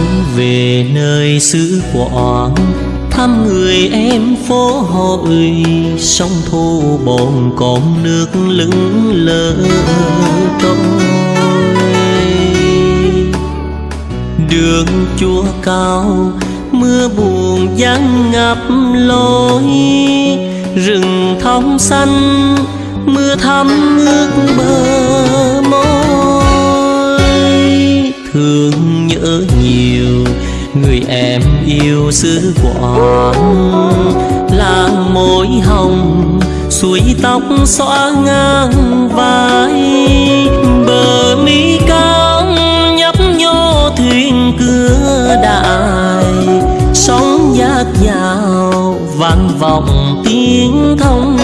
hắn về nơi xứ quảng thăm người em phố hội sông thu bồn còn nước lững lờ trôi đường chùa cao, mưa buồn giăng ngập lối, rừng thông xanh, mưa thắm nước bờ thương nhớ nhiều. Người em yêu xứ quảng là môi hồng, suối tóc xõa ngang vai. Bờ mi cao nhấp nhô thuyền cửa đại sóng giác dào vang vọng tiếng thông